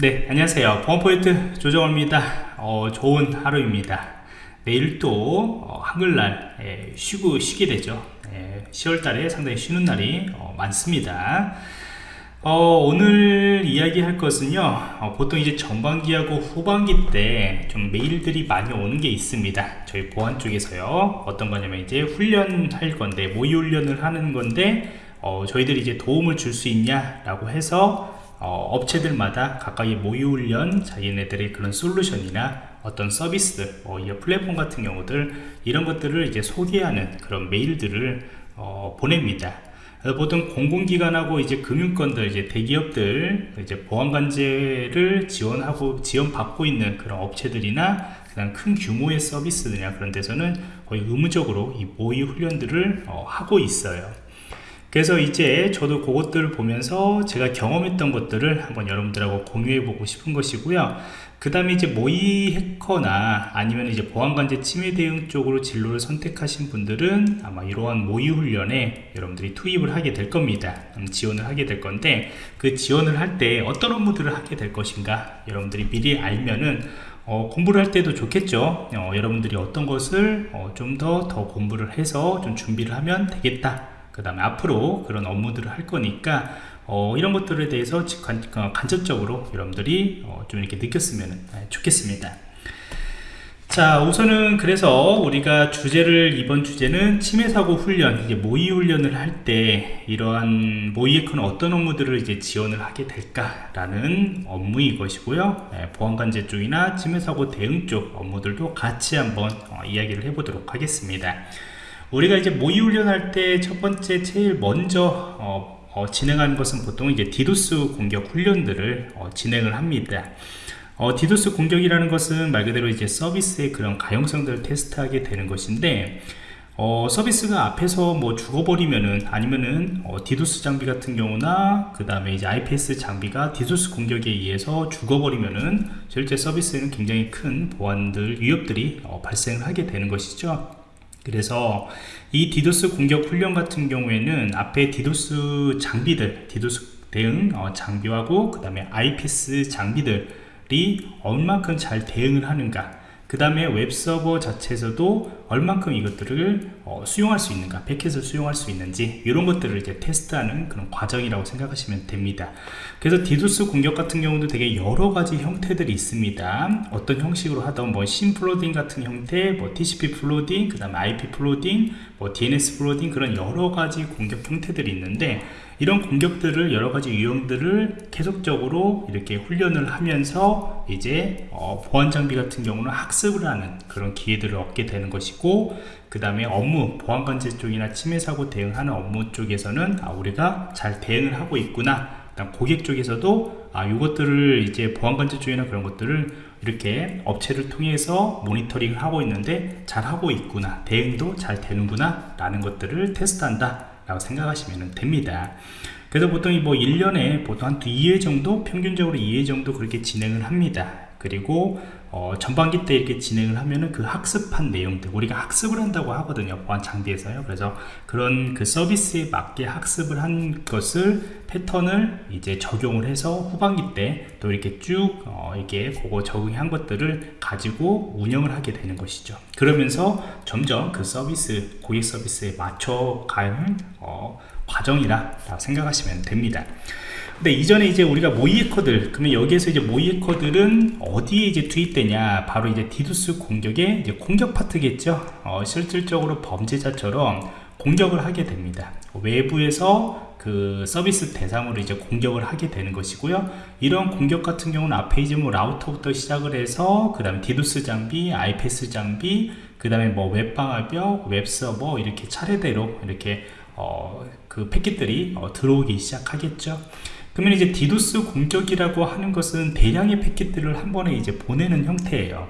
네 안녕하세요. 보안포인트 조정호입니다. 어, 좋은 하루입니다. 내일 또 어, 한글날 예, 쉬고 쉬게 되죠. 예, 10월달에 상당히 쉬는 날이 어, 많습니다. 어, 오늘 이야기할 것은요 어, 보통 이제 전반기하고 후반기 때 좀 메일들이 많이 오는 게 있습니다. 저희 보안 쪽에서요. 어떤 거냐면 이제 훈련할 건데 모의 훈련을 하는 건데 어, 저희들이 이제 도움을 줄 수 있냐 라고 해서 어, 업체들마다 각각의 모의훈련 자기네들의 그런 솔루션이나 어떤 서비스 어, 이 플랫폼 같은 경우들 이런 것들을 이제 소개하는 그런 메일들을 어, 보냅니다. 보통 공공기관하고 이제 금융권들 이제 대기업들 이제 보안관제를 지원하고 지원받고 있는 그런 업체들이나 그냥 큰 규모의 서비스들이나 그런 데서는 거의 의무적으로 이 모의 훈련들을 어, 하고 있어요 그래서 이제 저도 그것들을 보면서 제가 경험했던 것들을 한번 여러분들하고 공유해 보고 싶은 것이고요. 그 다음에 이제 모의 해커나 아니면 이제 보안관제 침해 대응 쪽으로 진로를 선택하신 분들은 아마 이러한 모의 훈련에 여러분들이 투입을 하게 될 겁니다. 음, 지원을 하게 될 건데 그 지원을 할 때 어떤 업무들을 하게 될 것인가 여러분들이 미리 알면은 어, 공부를 할 때도 좋겠죠. 어, 여러분들이 어떤 것을 어, 좀 더더 더 공부를 해서 좀 준비를 하면 되겠다 그 다음에 앞으로 그런 업무들을 할 거니까 어, 이런 것들에 대해서 간, 어, 간접적으로 여러분들이 어, 좀 이렇게 느꼈으면 네, 좋겠습니다. 자 우선은 그래서 우리가 주제를 이번 주제는 침해사고 훈련 이제 모의 훈련을 할 때 이러한 모의에커는 어떤 업무들을 이제 지원을 하게 될까라는 업무인 것이고요. 네, 보안관제 쪽이나 침해사고 대응 쪽 업무들도 같이 한번 어, 이야기를 해보도록 하겠습니다 우리가 이제 모의 훈련할 때 첫 번째 제일 먼저 어, 어, 진행하는 것은 보통 이제 디도스 공격 훈련들을 어, 진행을 합니다. 어, 디도스 공격이라는 것은 말 그대로 이제 서비스의 그런 가용성들을 테스트하게 되는 것인데 어, 서비스가 앞에서 뭐 죽어버리면은 아니면은 어, 디도스 장비 같은 경우나 그 다음에 이제 IPS 장비가 디도스 공격에 의해서 죽어버리면은 실제 서비스에는 굉장히 큰 보안들 위협들이 어, 발생을 하게 되는 것이죠. 그래서 이 디도스 공격 훈련 같은 경우에는 앞에 디도스 장비들 디도스 대응 어, 장비하고 그 다음에 IPS 장비들이 얼만큼 잘 대응을 하는가 그 다음에 웹서버 자체에서도 얼만큼 이것들을 어, 수용할 수 있는가 패킷을 수용할 수 있는지 이런 것들을 이제 테스트하는 그런 과정이라고 생각하시면 됩니다. 그래서 디도스 공격 같은 경우도 되게 여러 가지 형태들이 있습니다. 어떤 형식으로 하던 뭐 SYN flooding 같은 형태 뭐 TCP flooding 그 다음에 IP flooding 뭐 DNS flooding 그런 여러 가지 공격 형태들이 있는데 이런 공격들을 여러 가지 유형들을 계속적으로 이렇게 훈련을 하면서 이제 어, 보안 장비 같은 경우는 학습을 하는 그런 기회들을 얻게 되는 것이고 그 다음에 업무 보안 관제 쪽이나 침해 사고 대응하는 업무 쪽에서는 아, 우리가 잘 대응을 하고 있구나. 고객 쪽에서도 아 이것들을 이제 보안 관제 쪽이나 그런 것들을 이렇게 업체를 통해서 모니터링을 하고 있는데 잘 하고 있구나. 대응도 잘 되는구나. 라는 것들을 테스트한다. 라고 생각하시면 됩니다. 그래서 보통 뭐 1년에 보통 한 2회 정도 평균적으로 2회 정도 그렇게 진행을 합니다 그리고 어, 전반기 때 이렇게 진행을 하면은 그 학습한 내용들 우리가 학습을 한다고 하거든요 보안 장비에서요. 그래서 그런 그 서비스에 맞게 학습을 한 것을 패턴을 이제 적용을 해서 후반기 때 또 이렇게 쭉 어, 이게 그거 적용한 것들을 가지고 운영을 하게 되는 것이죠. 그러면서 점점 그 서비스 고객 서비스에 맞춰 가는 어, 과정이라 생각하시면 됩니다 근데 이전에 이제 우리가 모의해커들 그러면 여기에서 이제 모의해커들은 어디에 이제 투입되냐? 바로 이제 디두스 공격의 이제 공격 파트겠죠? 어, 실질적으로 범죄자처럼 공격을 하게 됩니다. 외부에서 그 서비스 대상으로 이제 공격을 하게 되는 것이고요. 이런 공격 같은 경우는 앞에 이제 뭐 라우터부터 시작을 해서 그 다음에 디두스 장비 IPS 장비 그 다음에 뭐 웹방화벽 웹서버 이렇게 차례대로 이렇게 어, 그 패킷들이 어, 들어오기 시작하겠죠 그러면 이제 디도스 공격이라고 하는 것은 대량의 패킷들을 한 번에 이제 보내는 형태예요.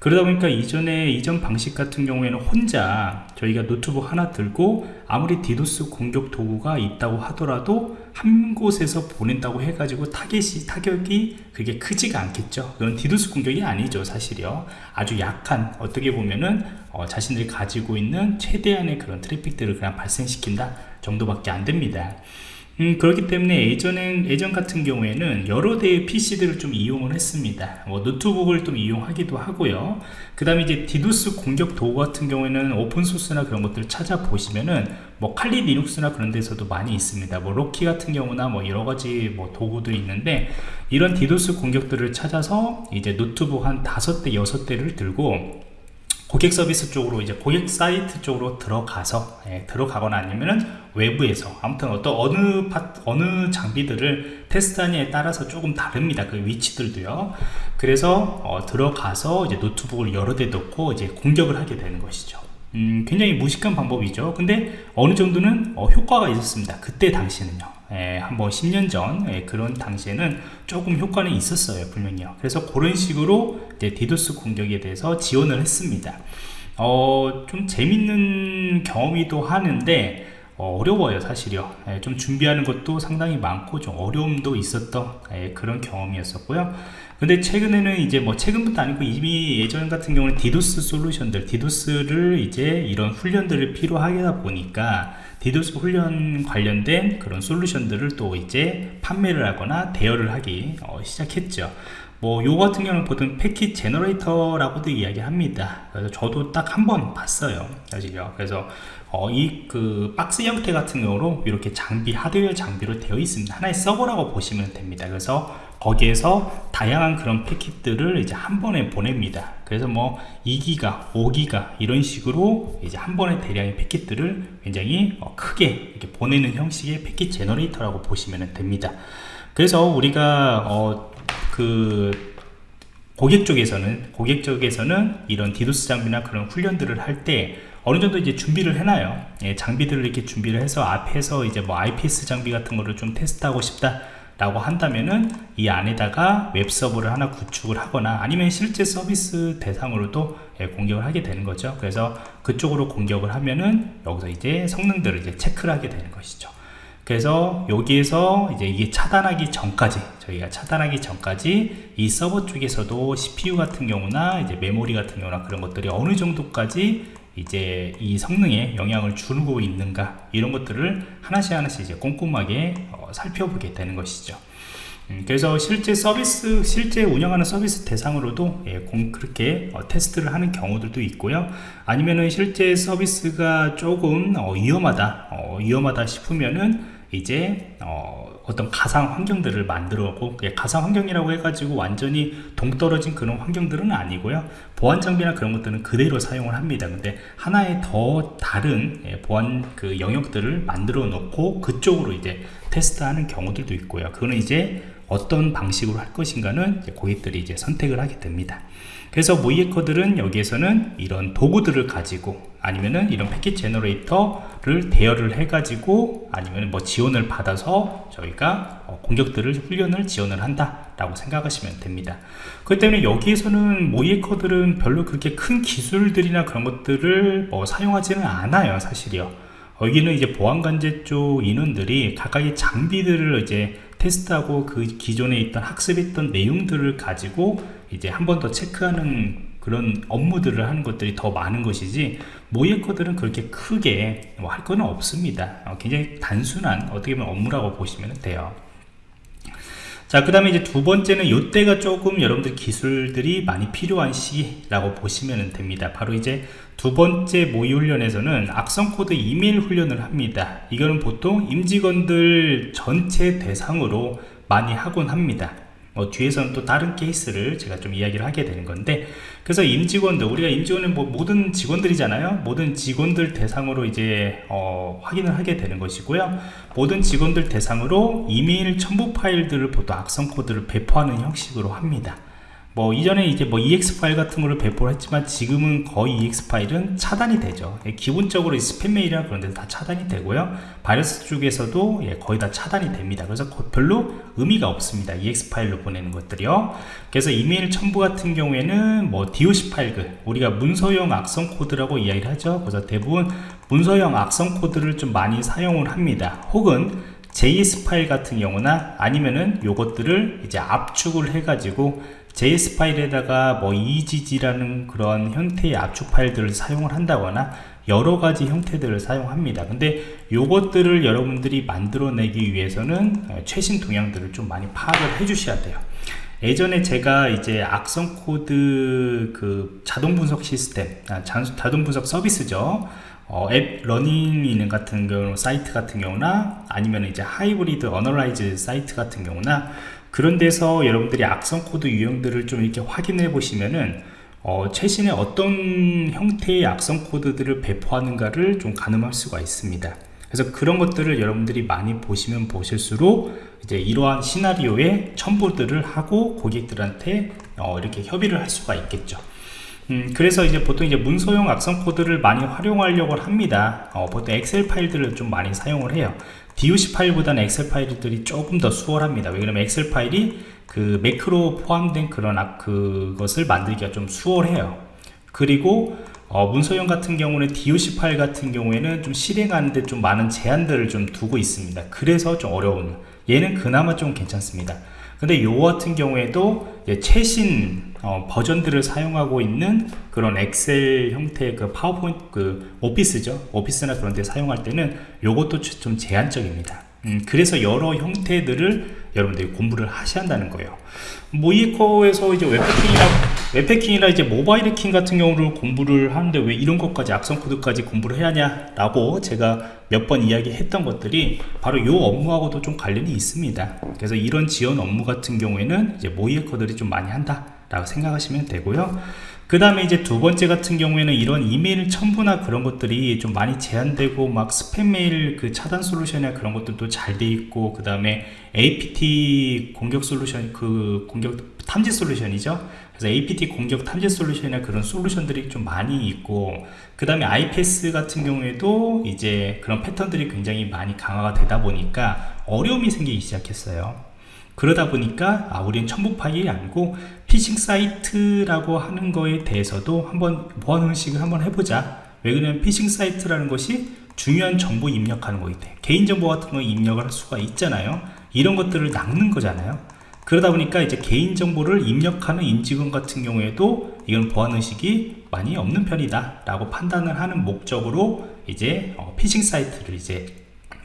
그러다 보니까 이전에 이전 방식 같은 경우에는 혼자 저희가 노트북 하나 들고 아무리 디도스 공격 도구가 있다고 하더라도 한 곳에서 보낸다고 해가지고 타겟이 타격이 그게 크지가 않겠죠. 그건 디도스 공격이 아니죠 사실이요. 아주 약한 어떻게 보면은 어, 자신들이 가지고 있는 최대한의 그런 트래픽들을 그냥 발생시킨다 정도밖에 안 됩니다 음, 그렇기 때문에 예전엔, 예전 같은 경우에는 여러 대의 PC들을 좀 이용을 했습니다. 뭐 노트북을 좀 이용하기도 하고요. 그 다음에 이제 디도스 공격 도구 같은 경우에는 오픈소스나 그런 것들을 찾아보시면은 뭐 칼리 리눅스나 그런 데서도 많이 있습니다. 뭐 LOIC 같은 경우나 뭐 여러 가지 뭐 도구들이 있는데 이런 디도스 공격들을 찾아서 이제 노트북 한 다섯 대, 여섯 대를 들고 고객 서비스 쪽으로 이제 고객 사이트 쪽으로 들어가서 예, 들어가거나 아니면은 외부에서 아무튼 어떤 어느 파, 어느 장비들을 테스트하냐에 따라서 조금 다릅니다. 그 위치들도요. 그래서 어, 들어가서 이제 노트북을 여러 대 놓고 이제 공격을 하게 되는 것이죠. 음, 굉장히 무식한 방법이죠. 근데 어느 정도는 어, 효과가 있었습니다. 그때 당시는요 예, 한번 10년 전 예, 그런 당시에는 조금 효과는 있었어요 분명히요. 그래서 그런 식으로 이제 디도스 공격에 대해서 지원을 했습니다. 어, 좀 재밌는 경험이기도 하는데 어, 어려워요 사실이요. 예, 좀 준비하는 것도 상당히 많고 좀 어려움도 있었던 예, 그런 경험이었었고요. 근데 최근에는 이제 뭐 최근부터 아니고 이미 예전 같은 경우는 디도스 솔루션들 디도스를 이제 이런 훈련들을 필요하다 보니까 디도스 훈련 관련된 그런 솔루션들을 또 이제 판매를 하거나 대여를 하기 어, 시작했죠. 뭐 요 같은 경우는 보통 packet generator라고도 이야기합니다. 그래서 저도 딱 한 번 봤어요 사실요. 그래서 어, 이 그 박스 형태 같은 경우로 이렇게 장비 하드웨어 장비로 되어 있습니다. 하나의 서버라고 보시면 됩니다. 그래서 거기에서 다양한 그런 패킷들을 이제 한 번에 보냅니다. 그래서 뭐 2기가 5기가 이런 식으로 이제 한 번에 대량의 패킷들을 굉장히 어, 크게 이렇게 보내는 형식의 packet generator라고 보시면 됩니다. 그래서 우리가 어, 그 고객 쪽에서는 고객 쪽에서는 이런 디도스 장비나 그런 훈련들을 할 때 어느 정도 이제 준비를 해놔요. 예, 장비들을 이렇게 준비를 해서 앞에서 이제 뭐 IPS 장비 같은 거를 좀 테스트하고 싶다 라고 한다면은 이 안에다가 웹 서버를 하나 구축을 하거나 아니면 실제 서비스 대상으로도 예, 공격을 하게 되는 거죠. 그래서 그쪽으로 공격을 하면은 여기서 이제 성능들을 이제 체크를 하게 되는 것이죠. 그래서 여기에서 이제 이게 차단하기 전까지 저희가 차단하기 전까지 이 서버 쪽에서도 CPU 같은 경우나 이제 메모리 같은 경우나 그런 것들이 어느 정도까지 이제 이 성능에 영향을 주고 있는가? 이런 것들을 하나씩 하나씩 이제 꼼꼼하게 어, 살펴보게 되는 것이죠. 음, 그래서 실제 서비스 실제 운영하는 서비스 대상으로도 예, 공, 그렇게 어, 테스트를 하는 경우들도 있고요. 아니면은 실제 서비스가 조금 어, 위험하다 어, 위험하다 싶으면은 이제 어, 어떤 가상 환경들을 만들어고 가상 환경이라고 해가지고 완전히 동떨어진 그런 환경들은 아니고요. 보안 장비나 그런 것들은 그대로 사용을 합니다. 근데 하나의 더 다른 예, 보안 그 영역들을 만들어 놓고 그쪽으로 이제 테스트하는 경우들도 있고요. 그거는 이제 어떤 방식으로 할 것인가는 고객들이 이제 선택을 하게 됩니다. 그래서 모의해커들은 여기에서는 이런 도구들을 가지고 아니면은 이런 packet generator를 대여를 해 가지고 아니면 뭐 지원을 받아서 저희가 어, 공격들을 훈련을 지원을 한다 라고 생각하시면 됩니다. 그렇기 때문에 여기에서는 모이에커들은 별로 그렇게 큰 기술들이나 그런 것들을 뭐 사용하지는 않아요 사실이요. 여기는 이제 보안관제 쪽 인원들이 각각의 장비들을 이제 테스트하고 그 기존에 있던 학습했던 내용들을 가지고 이제 한 번 더 체크하는 그런 업무들을 하는 것들이 더 많은 것이지 모의커들은 그렇게 크게 뭐 할 거는 없습니다. 어, 굉장히 단순한 어떻게 보면 업무라고 보시면 돼요. 자 그 다음에 이제 두 번째는 이때가 조금 여러분들 기술들이 많이 필요한 시기라고 보시면 됩니다. 바로 이제 두 번째 모의 훈련에서는 악성 코드 이메일 훈련을 합니다. 이거는 보통 임직원들 전체 대상으로 많이 하곤 합니다 뭐 뒤에서는 또 다른 케이스를 제가 좀 이야기를 하게 되는 건데 그래서 임직원들 우리가 임직원은 뭐 모든 직원들이잖아요. 모든 직원들 대상으로 이제 어, 확인을 하게 되는 것이고요. 모든 직원들 대상으로 이메일 첨부 파일들을 보통 악성 코드를 배포하는 형식으로 합니다 뭐 이전에 이제 뭐 exe 파일 같은 거를 배포를 했지만 지금은 거의 exe 파일은 차단이 되죠. 예, 기본적으로 스팸 메일이나 그런 데다 차단이 되고요. 바이러스 쪽에서도 예, 거의 다 차단이 됩니다. 그래서 별로 의미가 없습니다. Exe 파일로 보내는 것들이요. 그래서 이메일 첨부 같은 경우에는 뭐 doc 파일들 우리가 문서형 악성 코드라고 이야기를 하죠. 그래서 대부분 문서형 악성 코드를 좀 많이 사용을 합니다. 혹은 JS 파일 같은 경우나 아니면은 요것들을 이제 압축을 해 가지고 JS 파일에다가 뭐 EGG라는 그런 형태의 압축 파일들을 사용을 한다거나 여러 가지 형태들을 사용합니다. 근데 요것들을 여러분들이 만들어내기 위해서는 어, 최신 동향들을 좀 많이 파악을 해 주셔야 돼요. 예전에 제가 이제 악성 코드 그 자동 분석 시스템 아, 자동 분석 서비스죠. 어, Any.Run 같은 경우 사이트 같은 경우나 아니면 이제 Hybrid Analyze 사이트 같은 경우나 그런 데서 여러분들이 악성 코드 유형들을 좀 이렇게 확인해 보시면은 어, 최신의 어떤 형태의 악성 코드들을 배포하는가를 좀 가늠할 수가 있습니다. 그래서 그런 것들을 여러분들이 많이 보시면 보실수록 이제 이러한 시나리오에 첨부들을 하고 고객들한테 어, 이렇게 협의를 할 수가 있겠죠 음, 그래서 이제 보통 이제 문서용 악성 코드를 많이 활용하려고 합니다. 어, 보통 엑셀 파일들을 좀 많이 사용을 해요. DOC 파일보다는 엑셀 파일들이 조금 더 수월합니다. 왜냐면 엑셀 파일이 그 매크로 포함된 그런 악, 그것을 만들기가 좀 수월해요. 그리고 어, 문서형 같은 경우는 DOC 파일 같은 경우에는 좀 실행하는데 좀 많은 제한들을 좀 두고 있습니다. 그래서 좀 어려운 얘는 그나마 좀 괜찮습니다. 근데 요 같은 경우에도 최신 어, 버전들을 사용하고 있는 그런 엑셀 형태의 그 파워포인트 그 오피스죠. 오피스나 그런 데 사용할 때는 요것도 좀 제한적입니다. 음, 그래서 여러 형태들을 여러분들이 공부를 하셔야 한다는 거예요. 모의해킹에서 이제 웹해킹이나 웹해킹이나 이제 모바일 해킹 같은 경우를 공부를 하는데 왜 이런 것까지 악성 코드까지 공부를 해야 하냐 라고 제가 몇 번 이야기했던 것들이 바로 이 업무하고도 좀 관련이 있습니다. 그래서 이런 지원 업무 같은 경우에는 이제 모의해커들이 좀 많이 한다 라고 생각하시면 되고요. 그 다음에 이제 두 번째 같은 경우에는 이런 이메일 첨부나 그런 것들이 좀 많이 제한되고 막 스팸 메일 그 차단 솔루션이나 그런 것들도 잘 돼 있고 그 다음에 APT 공격 솔루션 그 공격 탐지 솔루션이죠. 그래서 APT 공격 탐지 솔루션이나 그런 솔루션들이 좀 많이 있고 그 다음에 IPS 같은 경우에도 이제 그런 패턴들이 굉장히 많이 강화가 되다 보니까 어려움이 생기기 시작했어요 그러다 보니까 아 우리는 파일이 아니고 피싱 사이트라고 하는 거에 대해서도 한번 보안 의식을 한번 해보자. 왜 그러냐면 피싱 사이트라는 것이 중요한 정보 입력하는 거기 때문에 개인정보 같은 거 입력을 할 수가 있잖아요. 이런 것들을 낚는 거잖아요. 그러다 보니까 이제 개인정보를 입력하는 임직원 같은 경우에도 이건 보안의식이 많이 없는 편이다 라고 판단을 하는 목적으로 이제 어, 피싱 사이트를 이제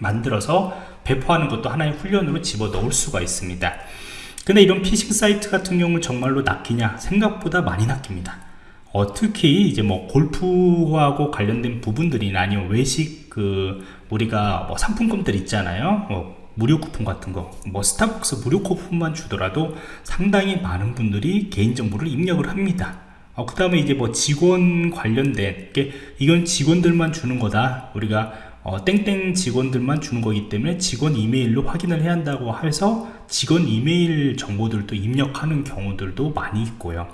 만들어서 배포하는 것도 하나의 훈련으로 집어넣을 수가 있습니다. 근데 이런 피싱 사이트 같은 경우는 정말로 낚이냐? 생각보다 많이 낚입니다. 어, 특히 이제 뭐 골프하고 관련된 부분들이나 아니면 외식 그 우리가 뭐 상품권들 있잖아요. 뭐 무료 쿠폰 같은 거. 뭐 스타벅스 무료 쿠폰만 주더라도 상당히 많은 분들이 개인정보를 입력을 합니다. 어, 그 다음에 이제 뭐 직원 관련된 이건 직원들만 주는 거다. 우리가 어, 땡땡 직원들만 주는 거기 때문에 직원 이메일로 확인을 해야 한다고 해서 직원 이메일 정보들도 입력하는 경우들도 많이 있고요.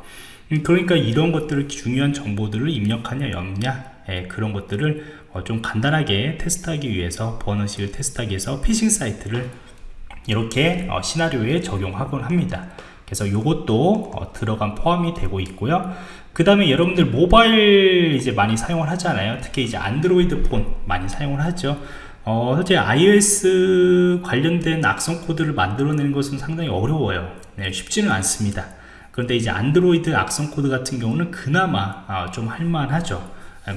음, 그러니까 이런 것들을 중요한 정보들을 입력하냐 없냐 예, 그런 것들을 어, 좀 간단하게 테스트하기 위해서 번호식을 테스트하기 위해서 피싱 사이트를 이렇게 어, 시나리오에 적용하곤 합니다. 그래서 이것도 어, 들어간 포함이 되고 있고요 그 다음에 여러분들 모바일 이제 많이 사용을 하잖아요. 특히 이제 안드로이드 폰 많이 사용을 하죠. 어, 현재 iOS 관련된 악성 코드를 만들어내는 것은 상당히 어려워요. 네, 쉽지는 않습니다. 그런데 이제 안드로이드 악성 코드 같은 경우는 그나마 어, 좀 할만하죠.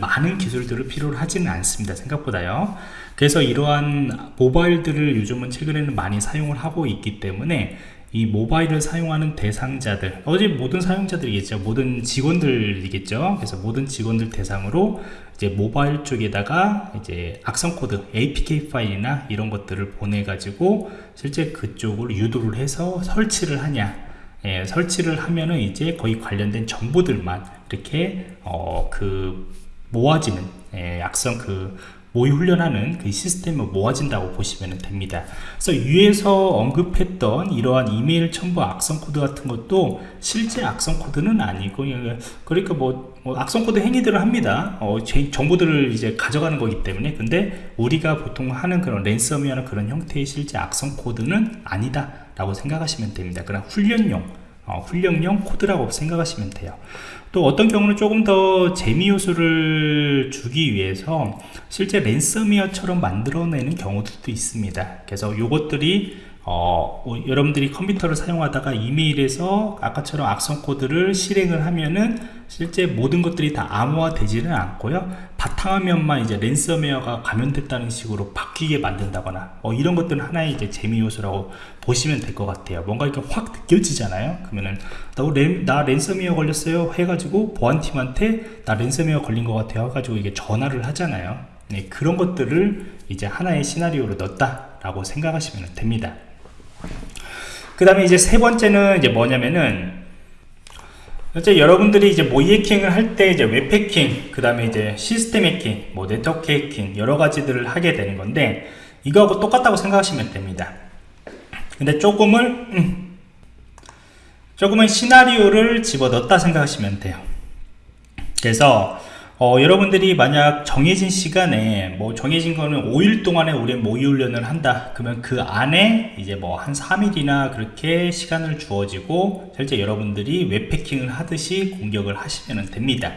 많은 기술들을 필요로 하지는 않습니다. 생각보다요. 그래서 이러한 모바일들을 요즘은 최근에는 많이 사용을 하고 있기 때문에 이 모바일을 사용하는 대상자들 이제 모든 사용자들이겠죠. 모든 직원들이겠죠. 그래서 모든 직원들 대상으로 이제 모바일 쪽에다가 이제 악성 코드 apk 파일이나 이런 것들을 보내 가지고 실제 그쪽을 유도를 해서 설치를 하냐. 예, 설치를 하면은 이제 거의 관련된 정보들만 이렇게 어, 그 모아지는 예, 악성 그 모의 훈련하는 그 시스템을 모아진다고 보시면 됩니다. 그래서 위에서 언급했던 이러한 이메일 첨부 악성 코드 같은 것도 실제 악성 코드는 아니고 그러니까 뭐, 뭐 악성 코드 행위들을 합니다. 어, 정보들을 이제 가져가는 거기 때문에. 근데 우리가 보통 하는 그런 ransom이나 그런 형태의 실제 악성 코드는 아니다 라고 생각하시면 됩니다. 그냥 훈련용 어, 훈련용 코드라고 생각하시면 돼요 또 어떤 경우는 조금 더 재미 요소를 주기 위해서 실제 랜섬웨어처럼 만들어내는 경우들도 있습니다. 그래서 요것들이 어, 어, 여러분들이 컴퓨터를 사용하다가 이메일에서 아까처럼 악성 코드를 실행을 하면은 실제 모든 것들이 다 암호화 되지는 않고요. 바탕화면만 이제 랜섬웨어가 감염됐다는 식으로 바뀌게 만든다거나 어, 이런 것들은 하나의 이제 재미 요소라고 보시면 될 것 같아요. 뭔가 이렇게 확 느껴지잖아요. 그러면은 나, 랜, 나 랜섬웨어 걸렸어요 해가지고 보안팀한테 나 랜섬웨어 걸린 것 같아요 해가지고 이게 전화를 하잖아요. 네, 그런 것들을 이제 하나의 시나리오로 넣었다 라고 생각하시면 됩니다 그 다음에 이제 세 번째는 이제 뭐냐면은 이제 여러분들이 이제 모의 해킹을 할 때 이제 웹 해킹, 그 다음에 이제 시스템 해킹, 뭐 네트워크 해킹 여러 가지들을 하게 되는 건데 이거하고 똑같다고 생각하시면 됩니다. 근데 조금을 음, 조금은 시나리오를 집어넣었다 생각하시면 돼요. 그래서 어, 여러분들이 만약 정해진 시간에 뭐 정해진 거는 5일 동안에 우리 모의 훈련을 한다. 그러면 그 안에 이제 뭐 한 3일이나 그렇게 시간을 주어지고 실제 여러분들이 웹패킹을 하듯이 공격을 하시면 됩니다.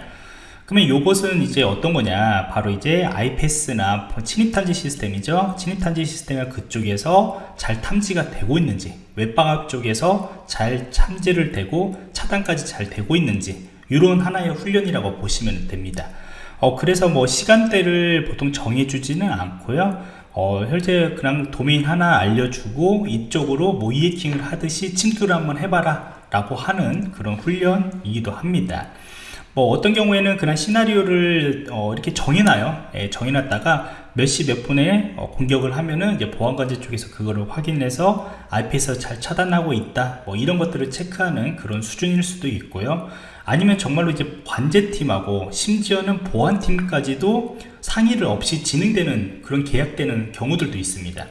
그러면 이것은 이제 어떤 거냐? 바로 이제 아이패스나 침입탐지 시스템이죠. 침입탐지 시스템이 그쪽에서 잘 탐지가 되고 있는지 웹방학 쪽에서 잘 탐지를 되고 차단까지 잘 되고 있는지 이런 하나의 훈련이라고 보시면 됩니다. 어, 그래서 뭐 시간대를 보통 정해주지는 않고요. 어, 현재 그냥 도메인 하나 알려주고 이쪽으로 모의 해킹을 하듯이 침투를 한번 해봐라 라고 하는 그런 훈련이기도 합니다. 뭐 어떤 경우에는 그냥 시나리오를 어, 이렇게 정해놔요. 예, 정해놨다가 몇 시 몇 분에 어, 공격을 하면은 이제 보안관제 쪽에서 그거를 확인해서 IP에서 잘 차단하고 있다. 뭐 이런 것들을 체크하는 그런 수준일 수도 있고요 아니면 정말로 이제 관제팀하고 심지어는 보안팀까지도 상의를 없이 진행되는 그런 계약되는 경우들도 있습니다.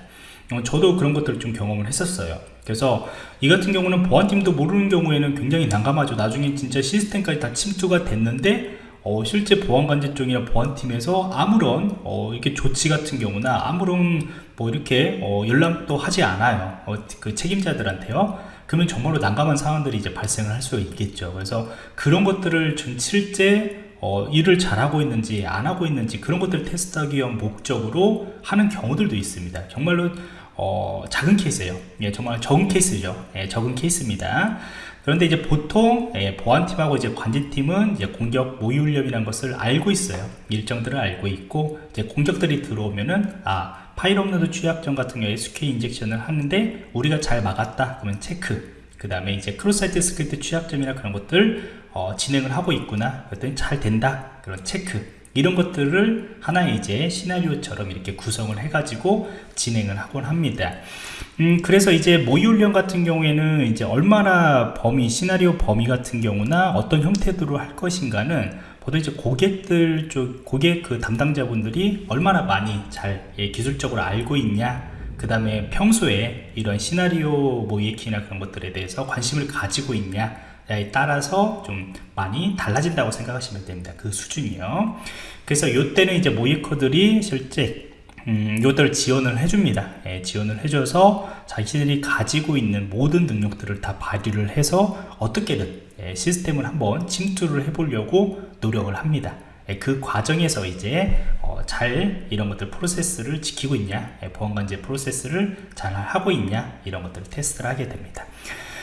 어, 저도 그런 것들을 좀 경험을 했었어요. 그래서 이 같은 경우는 보안팀도 모르는 경우에는 굉장히 난감하죠. 나중에 진짜 시스템까지 다 침투가 됐는데 어, 실제 보안관제 쪽이나 보안팀에서 아무런 어, 이렇게 조치 같은 경우나 아무런 뭐 이렇게 어, 연락도 하지 않아요. 어, 그 책임자들한테요 그러면 정말로 난감한 상황들이 이제 발생을 할 수 있겠죠. 그래서 그런 것들을 좀 실제 어, 일을 잘하고 있는지 안 하고 있는지 그런 것들을 테스트하기 위한 목적으로 하는 경우들도 있습니다. 정말로 어, 작은 케이스예요. 예, 정말 적은 케이스죠. 예, 적은 케이스입니다. 그런데 이제 보통 예, 보안팀하고 이제 관제팀은 이제 공격 모의 훈련이라는 것을 알고 있어요. 일정들을 알고 있고 이제 공격들이 들어오면은 아 파일 업로드 취약점 같은 경우에 SQL 인젝션을 하는데 우리가 잘 막았다. 그러면 체크. 그 다음에 이제 cross site script 취약점이나 그런 것들 어, 진행을 하고 있구나. 그랬더니 잘 된다. 그런 체크. 이런 것들을 하나의 이제 시나리오처럼 이렇게 구성을 해 가지고 진행을 하곤 합니다. 음, 그래서 이제 모의훈련 같은 경우에는 이제 얼마나 범위 시나리오 범위 같은 경우나 어떤 형태로 할 것인가는 보통 이제 고객들 쪽 고객 그 담당자분들이 얼마나 많이 잘 예, 기술적으로 알고 있냐 그 다음에 평소에 이런 시나리오 모의키나 그런 것들에 대해서 관심을 가지고 있냐에 따라서 좀 많이 달라진다고 생각하시면 됩니다 그 수준이요. 그래서 이때는 이제 모의커들이 실제 음, 이것들을 지원을 해줍니다. 예, 지원을 해줘서 자신들이 가지고 있는 모든 능력들을 다 발휘를 해서 어떻게든 예, 시스템을 한번 침투를 해보려고 노력을 합니다. 예, 그 과정에서 이제 어, 잘 이런 것들 프로세스를 지키고 있냐 예, 보안관제 프로세스를 잘 하고 있냐 이런 것들을 테스트를 하게 됩니다.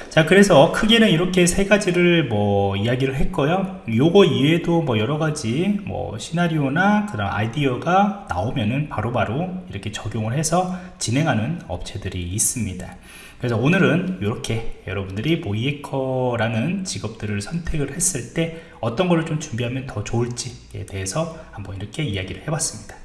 자 그래서 크게는 이렇게 세 가지를 뭐 이야기를 했고요. 요거 이외에도 뭐 여러 가지 뭐 시나리오나 그런 아이디어가 나오면은 바로바로 바로 이렇게 적용을 해서 진행하는 업체들이 있습니다. 그래서 오늘은 이렇게 여러분들이 모이에커라는 직업들을 선택을 했을 때 어떤 거를 좀 준비하면 더 좋을지에 대해서 한번 이렇게 이야기를 해봤습니다